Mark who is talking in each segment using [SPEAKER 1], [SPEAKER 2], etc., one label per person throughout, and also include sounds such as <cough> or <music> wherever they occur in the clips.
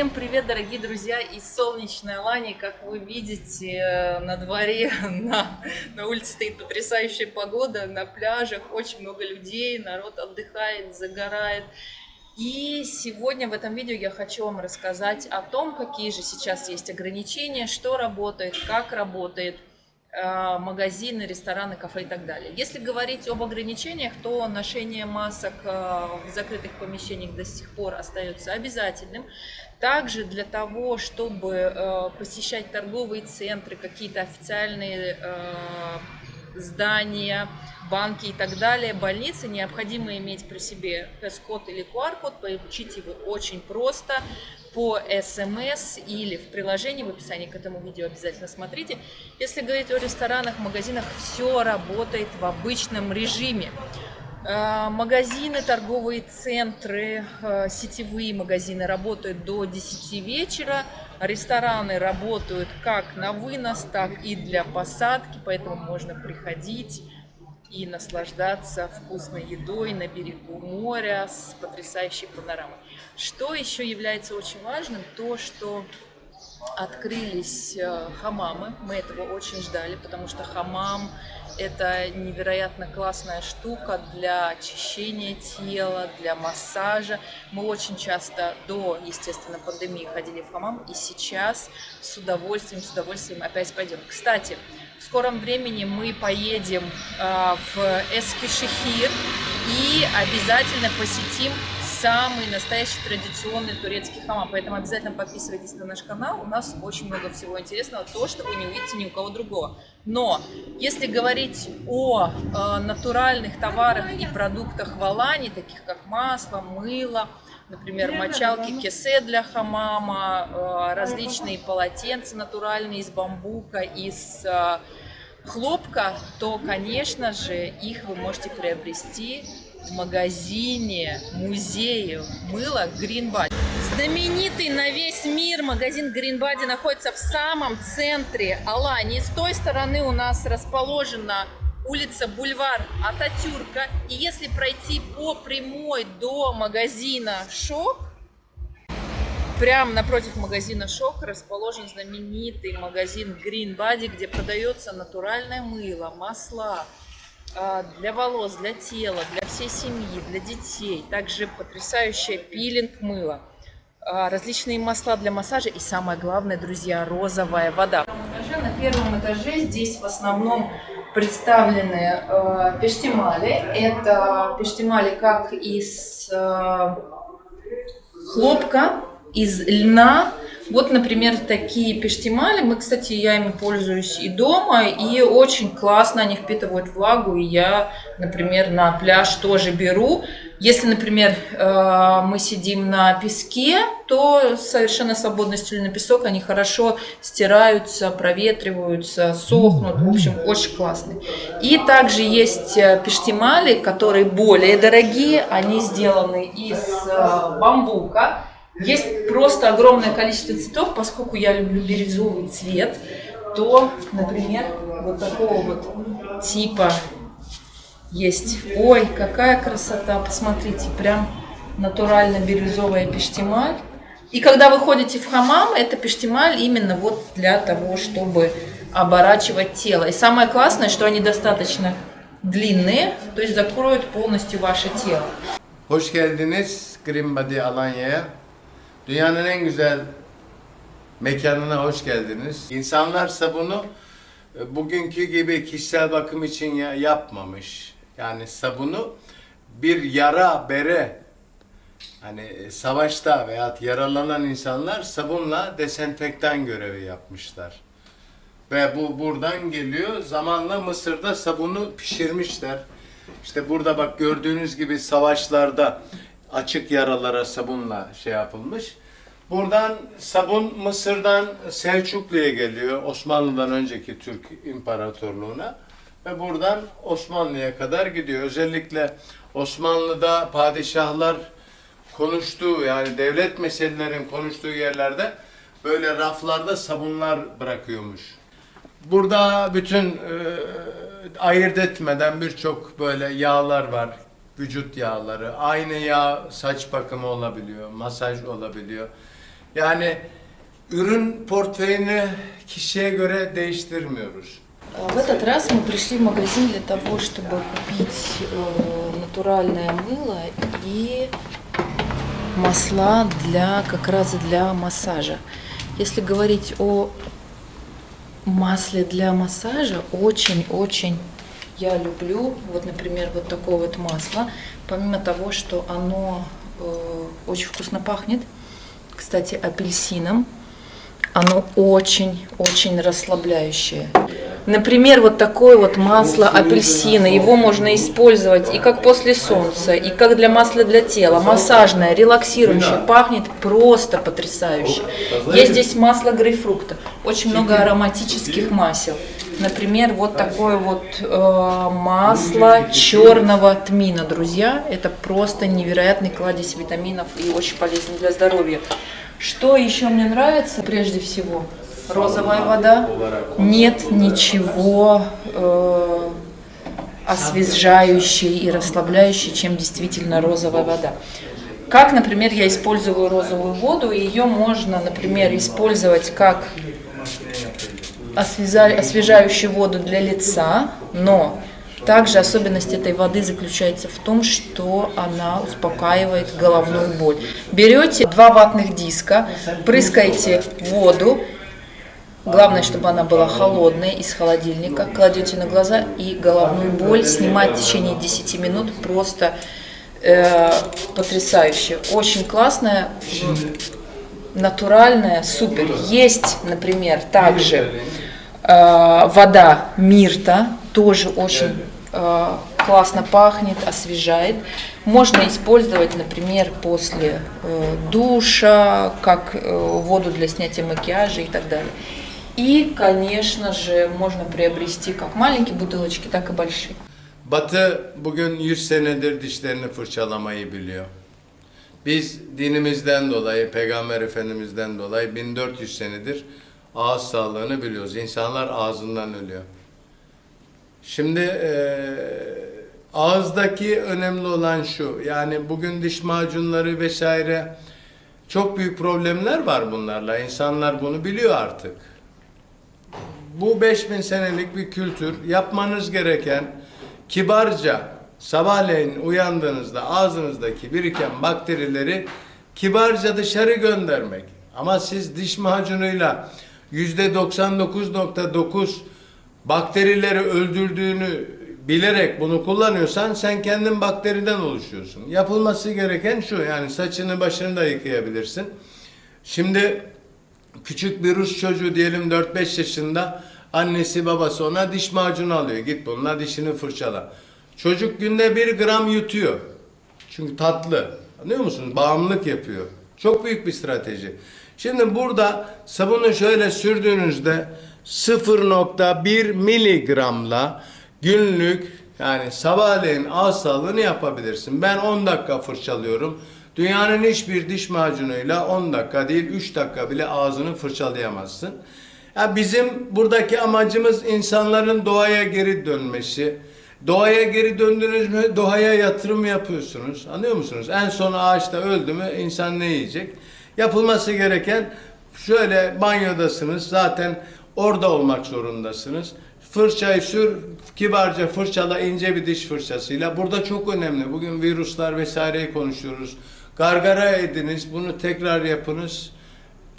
[SPEAKER 1] Всем привет, дорогие друзья из солнечной Алании. Как вы видите, на дворе, <laughs> на, на улице стоит потрясающая погода, на пляжах очень много людей, народ отдыхает, загорает. И сегодня в этом видео я хочу вам рассказать о том, какие же сейчас есть ограничения, что работает, как работает – Э, магазины, рестораны, кафе и так далее. Если говорить об ограничениях, то ношение масок э, в закрытых помещениях до сих пор остается обязательным. Также для того, чтобы э, посещать торговые центры, какие-то официальные здания, банки и так далее, больницы, необходимо иметь при себе фэс-код или QR-код, получить его очень просто по смс или в приложении, в описании к этому видео обязательно смотрите. Если говорить о ресторанах, магазинах, все работает в обычном режиме. Э, магазины, торговые центры, э, сетевые магазины работают до 10 вечера. Рестораны работают как на вынос, так и для посадки, поэтому можно приходить и наслаждаться вкусной едой на берегу моря с потрясающей панорамой. Что еще является очень важным, то что открылись э, хамамы, мы этого очень ждали, потому что хамам это невероятно классная штука для очищения тела, для массажа. Мы очень часто до, естественно, пандемии ходили в хамам, и сейчас с удовольствием, с удовольствием опять пойдем. Кстати, в скором времени мы поедем э, в Эскишехир и обязательно посетим самый настоящий традиционный турецкий хамам. Поэтому обязательно подписывайтесь на наш канал. У нас очень много всего интересного, то, что вы не увидите ни у кого другого. Но если говорить о э, натуральных товарах и продуктах в Алане, таких как масло, мыло, например, мочалки кесе для хамама, э, различные полотенца натуральные из бамбука, из э, хлопка, то, конечно же, их вы можете приобрести в магазине, музее мыла Green Body. Знаменитый на весь мир магазин Green Body находится в самом центре Алании. С той стороны у нас расположена улица Бульвар Ататюрка. И если пройти по прямой до магазина Шок, прямо напротив магазина Шок расположен знаменитый магазин Green Body, где продается натуральное мыло, масла а, для волос, для тела, для всей семьи, для детей. Также потрясающая пилинг мыла, а, различные масла для массажа и самое главное, друзья, розовая вода. На первом этаже здесь в основном представлены э, пештимали. Это пештимали как из э, хлопка, из льна. Вот, например, такие пештимали. Мы, кстати, я ими пользуюсь и дома, и очень классно они впитывают влагу. И я, например, на пляж тоже беру. Если, например, э, мы сидим на песке, то совершенно свободно стелю на песок, они хорошо стираются, проветриваются, сохнут. В общем, очень классные. И также есть э, пештимали, которые более дорогие. Они сделаны из э, бамбука. Есть просто огромное количество цветов, поскольку я люблю бирюзовый цвет, то, например, вот такого вот типа есть. Ой, какая красота, посмотрите, прям натурально бирюзовая пештемаль. И когда вы ходите в хамам, это пештемаль именно вот для того, чтобы оборачивать тело. И самое классное, что они достаточно длинные, то есть закроют полностью ваше тело.
[SPEAKER 2] Hoş geldiniz Body Alanya'ya. Dünyanın en güzel mekanına hoş geldiniz. İnsanlar sabunu e, bugünkü gibi kişisel bakım için yapmamış. Yani sabunu bir yara bere hani e, savaşta veya yaralanan insanlar sabunla desenfektan görevi yapmışlar. Ve bu buradan geliyor. Zamanla Mısır'da sabunu pişirmişler. İşte burada bak gördüğünüz gibi savaşlarda açık yaralara sabunla şey yapılmış. Buradan sabun Mısır'dan Selçuklu'ya geliyor. Osmanlı'dan önceki Türk İmparatorluğu'na. Ve buradan Osmanlı'ya kadar gidiyor. Özellikle Osmanlı'da padişahlar konuştuğu yani devlet meselelerin konuştuğu yerlerde böyle raflarda sabunlar bırakıyormuş. Burada bütün e, ayırt etmeden birçok böyle yağlar var. Vücut yağları. Aynı yağ saç bakımı olabiliyor, masaj olabiliyor. Yani ürün portföyünü kişiye göre değiştirmiyoruz.
[SPEAKER 1] В этот раз мы пришли в магазин для того, чтобы купить э, натуральное мыло и масла для как раз для массажа. Если говорить о масле для массажа, очень-очень я люблю, вот, например, вот такое вот масло, помимо того, что оно э, очень вкусно пахнет, кстати, апельсином, оно очень-очень расслабляющее. Например, вот такое вот масло апельсина, его можно использовать и как после солнца, и как для масла для тела, массажное, релаксирующее, пахнет просто потрясающе. Есть здесь масло грейпфрукта, очень много ароматических масел. Например, вот такое вот э, масло черного тмина, друзья, это просто невероятный кладезь витаминов и очень полезно для здоровья. Что еще мне нравится, прежде всего, розовая вода. Нет ничего э, освежающей и расслабляющей, чем действительно розовая вода. Как, например, я использую розовую воду, ее можно, например, использовать как освежающую воду для лица, но также особенность этой воды заключается в том, что она успокаивает головную боль. Берете два ватных диска, прыскаете воду, Главное, чтобы она была холодная, из холодильника. Кладете на глаза и головную боль снимать в течение 10 минут просто э, потрясающе. Очень классная, натуральная, супер. Есть, например, также э, вода Мирта, тоже очень э, классно пахнет, освежает. Можно использовать, например, после э, душа, как э, воду для снятия макияжа и так далее. И, конечно же, можно приобрести как маленькие бутылочки, так и большие.
[SPEAKER 2] Batı bugün 100 senedir dişlerini fırçalamayı biliyor. Biz dinimizden dolayı, Peygamber Efendimiz'den dolayı 1400 senedir ağız sağlığını biliyoruz. İnsanlar ağzından ölüyor. Şimdi e, ağızdaki önemli olan şu, yani bugün diş macunları vesaire çok büyük problemler var bunlarla. İnsanlar bunu biliyor artık. Bu 5000 senelik bir kültür. Yapmanız gereken kibarca sabahleyin uyandığınızda ağzınızdaki biriken bakterileri kibarca dışarı göndermek. Ama siz diş macunuyla %99.9 bakterileri öldürdüğünü bilerek bunu kullanıyorsan sen kendin bakteriden oluşuyorsun. Yapılması gereken şu yani saçını başını da yıkayabilirsin. Şimdi küçük bir Rus çocuğu diyelim 4-5 yaşında annesi babası ona diş macunu alıyor. Git bununla dişini fırçala. Çocuk günde bir gram yutuyor. Çünkü tatlı. Anlıyor musunuz? Bağımlılık yapıyor. Çok büyük bir strateji. Şimdi burada sabunu şöyle sürdüğünüzde 0.1 miligramla günlük yani sabahleyin ağız sağlığını yapabilirsin. Ben 10 dakika fırçalıyorum. Dünyanın hiçbir diş macunuyla 10 dakika değil 3 dakika bile ağzını fırçalayamazsın. Ya bizim buradaki amacımız insanların doğaya geri dönmesi. Doğaya geri döndünüz mü doğaya yatırım yapıyorsunuz. Anlıyor musunuz? En son ağaçta öldü mü insan ne yiyecek? Yapılması gereken şöyle banyodasınız zaten orada olmak zorundasınız. Fırçayı sür, kibarca fırçala ince bir diş fırçasıyla. Burada çok önemli. Bugün virüsler vesaireyi konuşuyoruz. Gargara ediniz, bunu tekrar yapınız.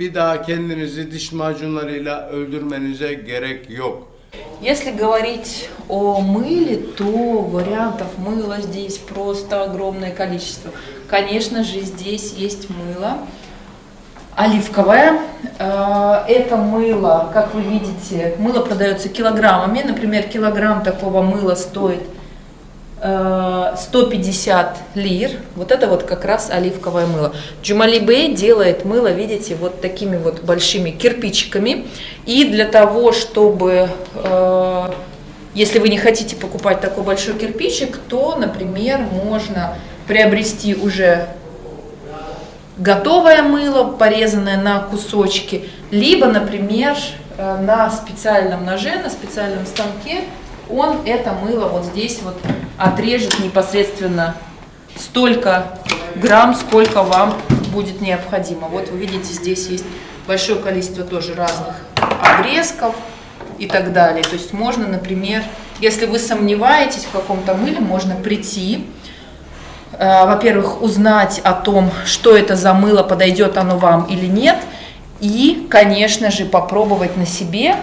[SPEAKER 2] Bir daha kendinizi diş macunlarıyla öldürmenize gerek yok.
[SPEAKER 1] Если говорить о мыле, то вариантов мыла здесь просто огромное количество. Конечно же, здесь есть мыло оливковое. Э, это мыло, как вы видите, мыло продается килограммами. Например, килограмм такого мыла стоит 150 э, лир. Вот это вот как раз оливковое мыло. Джумали Бэй делает мыло, видите, вот такими вот большими кирпичиками. И для того, чтобы, э, если вы не хотите покупать такой большой кирпичик, то, например, можно приобрести уже готовое мыло, порезанное на кусочки, либо, например, э, на специальном ноже, на специальном станке он это мыло вот здесь вот отрежет непосредственно столько грамм, сколько вам будет необходимо. Вот вы видите, здесь есть большое количество тоже разных обрезков и так далее. То есть можно, например, если вы сомневаетесь в каком-то мыле, можно прийти, э, во-первых, узнать о том, что это за мыло, подойдет оно вам или нет, и, конечно же, попробовать на себе,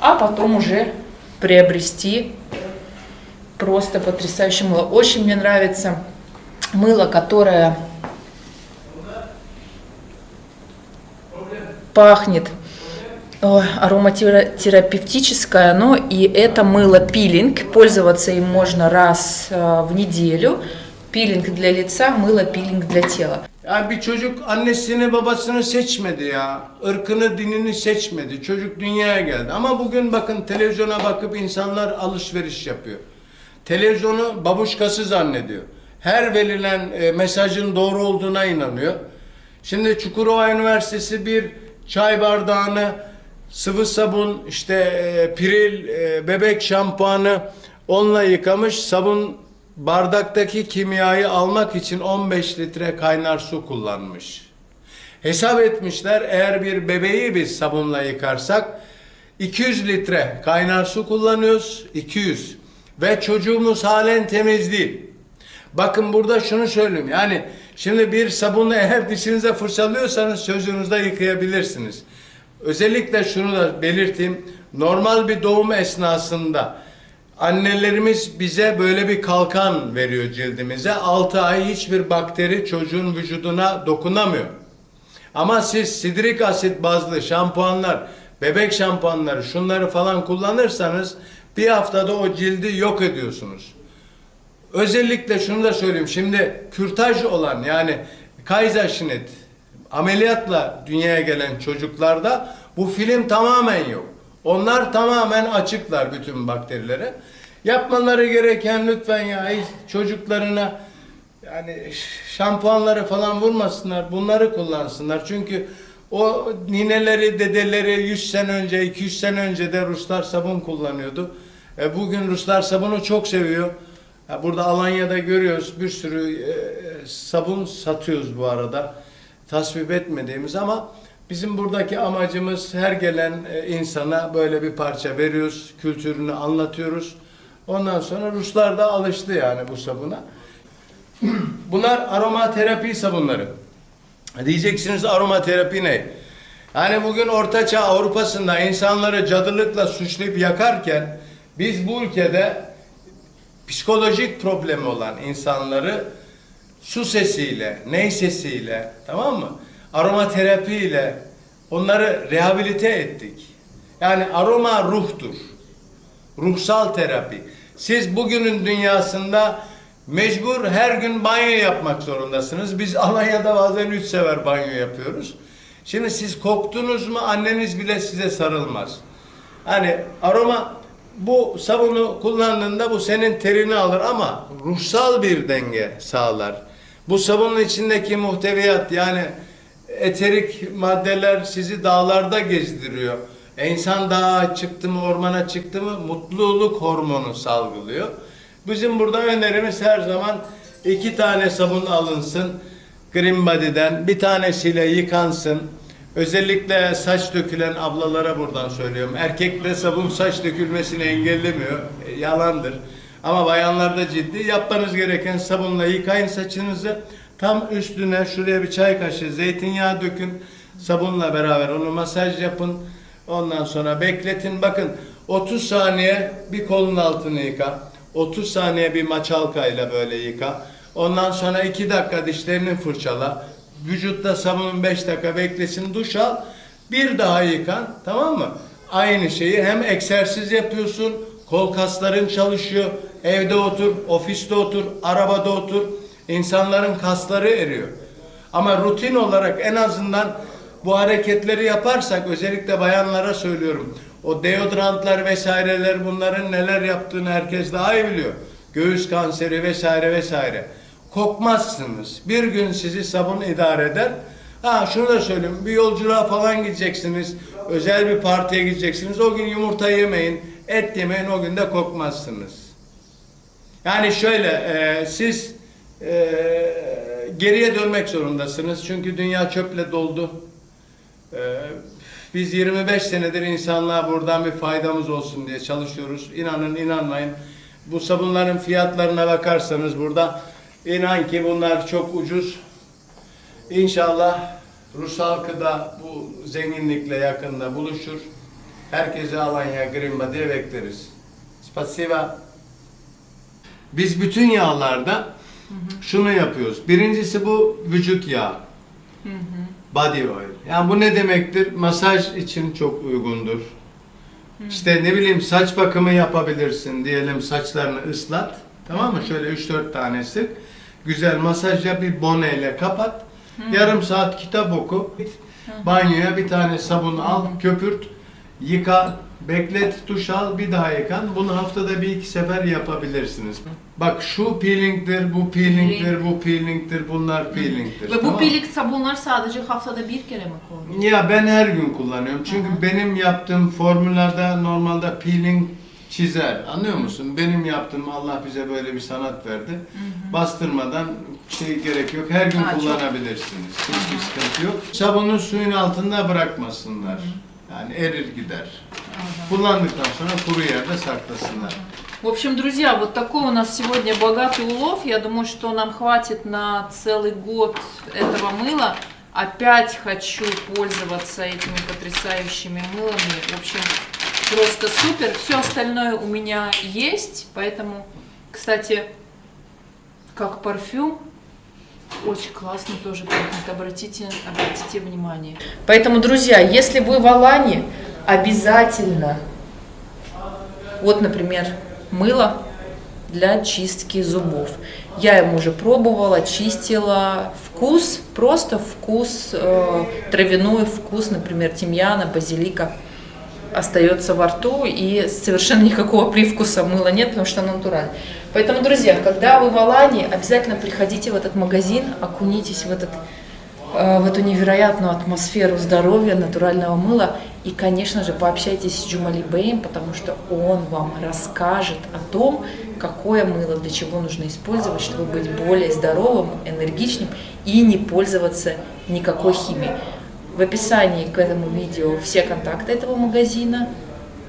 [SPEAKER 1] а потом уже приобрести просто потрясающее мыло. Очень мне нравится мыло, которое пахнет ой, ароматерапевтическое, но и это мыло пилинг. Пользоваться им можно раз э, в неделю. Пилинг для лица, мыло пилинг для тела.
[SPEAKER 2] Ya bir çocuk annesini babasını seçmedi ya. Irkını dinini seçmedi. Çocuk dünyaya geldi. Ama bugün bakın televizyona bakıp insanlar alışveriş yapıyor. Televizyonu babuşkası zannediyor. Her verilen e, mesajın doğru olduğuna inanıyor. Şimdi Çukurova Üniversitesi bir çay bardağını sıvı sabun, işte e, piril, e, bebek şampuanı onunla yıkamış. Sabun bardaktaki kimyayı almak için 15 litre kaynar su kullanmış. Hesap etmişler eğer bir bebeği biz sabunla yıkarsak 200 litre kaynar su kullanıyoruz. 200. Ve çocuğumuz halen temiz değil. Bakın burada şunu söyleyeyim. Yani şimdi bir sabunla eğer dişinize fırçalıyorsanız sözünüzde yıkayabilirsiniz. Özellikle şunu da belirteyim. Normal bir doğum esnasında annelerimiz bize böyle bir kalkan veriyor cildimize. 6 ay hiçbir bakteri çocuğun vücuduna dokunamıyor. Ama siz sidrik asit bazlı şampuanlar, bebek şampuanları, şunları falan kullanırsanız bir haftada o cildi yok ediyorsunuz. Özellikle şunu da söyleyeyim. Şimdi kürtaj olan yani Kaiserschnitt ameliyatla dünyaya gelen çocuklarda bu film tamamen yok. Onlar tamamen açıklar bütün bakterilere. Yapmaları gereken lütfen ya çocuklarına yani şampuanları falan vurmasınlar. Bunları kullansınlar. Çünkü o nineleri, dedeleri 100 sene önce, 200 sene önce de Ruslar sabun kullanıyordu. E, bugün Ruslar sabunu çok seviyor. Burada Alanya'da görüyoruz bir sürü e, sabun satıyoruz bu arada. Tasvip etmediğimiz ama bizim buradaki amacımız her gelen e, insana böyle bir parça veriyoruz, kültürünü anlatıyoruz. Ondan sonra Ruslar da alıştı yani bu sabuna. <clears throat> Bunlar aromaterapi sabunları. Diyeceksiniz aromaterapi ne? Yani bugün Ortaçağ Avrupa'sında insanları cadılıkla suçlayıp yakarken biz bu ülkede psikolojik problemi olan insanları su sesiyle, ney sesiyle, tamam mı? Aromaterapiyle onları rehabilite ettik. Yani aroma ruhtur. Ruhsal terapi. Siz bugünün dünyasında mecbur her gün banyo yapmak zorundasınız. Biz <laughs> Alanya'da bazen üç sefer banyo yapıyoruz. Şimdi siz koktunuz mu anneniz bile size sarılmaz. Hani aroma bu sabunu kullandığında bu senin terini alır ama ruhsal bir denge sağlar. Bu sabunun içindeki muhteviyat yani eterik maddeler sizi dağlarda gezdiriyor. E insan dağa çıktı mı, ormana çıktı mı mutluluk hormonu salgılıyor. Bizim burada önerimiz her zaman iki tane sabun alınsın. Green Body'den bir tanesiyle yıkansın. Özellikle saç dökülen ablalara buradan söylüyorum. Erkekte sabun saç dökülmesini engellemiyor. E, yalandır. Ama bayanlarda ciddi yapmanız gereken sabunla yıkayın saçınızı. Tam üstüne şuraya bir çay kaşığı zeytinyağı dökün. Sabunla beraber onu masaj yapın. Ondan sonra bekletin. Bakın 30 saniye bir kolun altını yıka. 30 saniye bir maçalkayla böyle yıka. Ondan sonra 2 dakika dişlerini fırçala. Vücutta sabunun 5 dakika beklesin duş al. Bir daha yıkan tamam mı? Aynı şeyi hem egzersiz yapıyorsun. Kol kasların çalışıyor. Evde otur, ofiste otur, arabada otur. İnsanların kasları eriyor. Ama rutin olarak en azından bu hareketleri yaparsak özellikle bayanlara söylüyorum. O deodorantlar vesaireler bunların neler yaptığını herkes daha iyi biliyor. Göğüs kanseri vesaire vesaire. Kokmazsınız. Bir gün sizi sabun idare eder. Ha şunu da söyleyeyim. Bir yolculuğa falan gideceksiniz. Özel bir partiye gideceksiniz. O gün yumurta yemeyin. Et yemeyin. O gün de kokmazsınız. Yani şöyle e, siz e, geriye dönmek zorundasınız. Çünkü dünya çöple doldu. Ee, biz 25 senedir insanlığa buradan bir faydamız olsun diye çalışıyoruz. İnanın inanmayın. Bu sabunların fiyatlarına bakarsanız burada inan ki bunlar çok ucuz. İnşallah Rus halkı da bu zenginlikle yakında buluşur. Herkese Alanya Green Body'ye bekleriz. Spasiba. Biz bütün yağlarda şunu yapıyoruz. Birincisi bu vücut yağı. Body oil. Yani bu ne demektir? Masaj için çok uygundur. İşte ne bileyim saç bakımı yapabilirsin diyelim saçlarını ıslat. Tamam mı? Şöyle 3-4 tanesi. Güzel masaj yap bir boneyle kapat. Yarım saat kitap oku. Banyoya bir tane sabun al, köpürt, yıka, beklet, duş al, bir daha yıkan. Bunu haftada bir iki sefer yapabilirsiniz. Bak şu peelingdir, bu peelingdir, bu peelingdir, bunlar peelingdir.
[SPEAKER 3] Ve bu
[SPEAKER 2] tamam
[SPEAKER 3] peeling sabunlar sadece haftada bir kere mi kullanıyorsunuz?
[SPEAKER 2] Ya ben her gün kullanıyorum. Çünkü benim yaptığım formüllerde normalde peeling çizer. Anlıyor musun? Benim yaptığım Allah bize böyle bir sanat verdi. Bastırmadan şey gerek yok. Her gün
[SPEAKER 3] Ha, çok-
[SPEAKER 2] kullanabilirsiniz. Hiçbir sıkıntı yok. Sabunu suyun altında bırakmasınlar. Yani erir gider. Kullandıktan sonra kuru yerde saklasınlar.
[SPEAKER 3] В общем, друзья, вот такой у нас сегодня богатый улов. Я думаю, что нам хватит на целый год этого мыла. Опять хочу пользоваться этими потрясающими мылами. В общем, просто супер. Все остальное у меня есть. Поэтому, кстати, как парфюм, очень классно тоже. Обратите, обратите внимание.
[SPEAKER 1] Поэтому, друзья, если вы в Алане, обязательно, вот, например, мыло для чистки зубов. Я им уже пробовала, чистила. Вкус, просто вкус, э, травяной вкус, например, тимьяна, базилика остается во рту и совершенно никакого привкуса мыла нет, потому что оно натуральное. Поэтому, друзья, когда вы в Алане, обязательно приходите в этот магазин, окунитесь в этот э, в эту невероятную атмосферу здоровья, натурального мыла. И, конечно же, пообщайтесь с Джумали Бэем, потому что он вам расскажет о том, какое мыло, для чего нужно использовать, чтобы быть более здоровым, энергичным и не пользоваться никакой химией. В описании к этому видео все контакты этого магазина.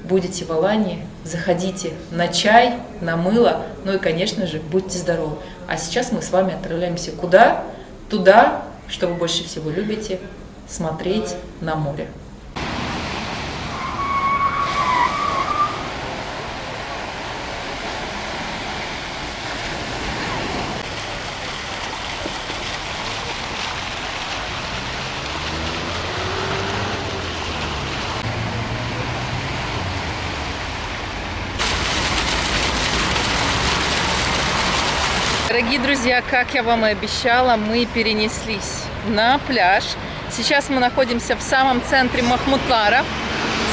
[SPEAKER 1] Будете в Алании, заходите на чай, на мыло, ну и, конечно же, будьте здоровы. А сейчас мы с вами отправляемся куда? Туда, что вы больше всего любите, смотреть на море. Дорогие друзья, как я вам и обещала, мы перенеслись на пляж. Сейчас мы находимся в самом центре Махмутлара.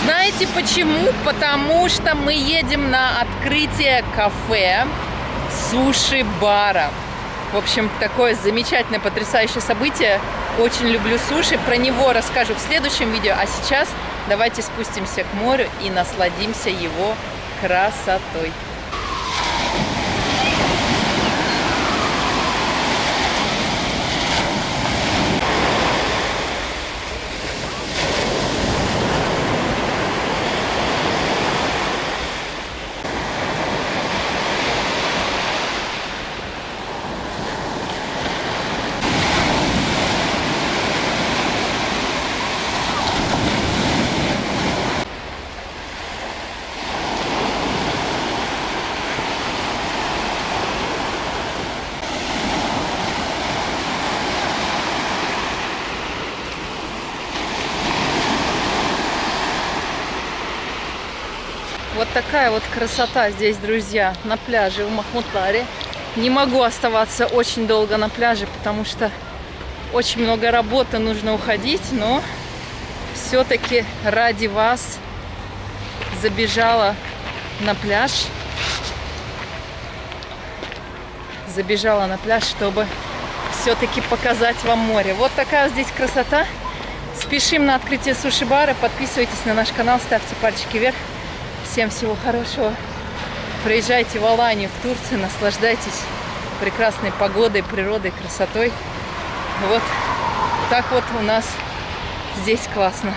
[SPEAKER 1] Знаете почему? Потому что мы едем на открытие кафе суши-бара. В общем, такое замечательное, потрясающее событие. Очень люблю суши. Про него расскажу в следующем видео. А сейчас давайте спустимся к морю и насладимся его красотой. Такая вот красота здесь, друзья, на пляже в Махмутларе. Не могу оставаться очень долго на пляже, потому что очень много работы, нужно уходить, но все-таки ради вас забежала на пляж. Забежала на пляж, чтобы все-таки показать вам море. Вот такая здесь красота. Спешим на открытие суши-бара. Подписывайтесь на наш канал, ставьте пальчики вверх. Всем всего хорошего. Приезжайте в Аланию, в Турцию, наслаждайтесь прекрасной погодой, природой, красотой. Вот так вот у нас здесь классно.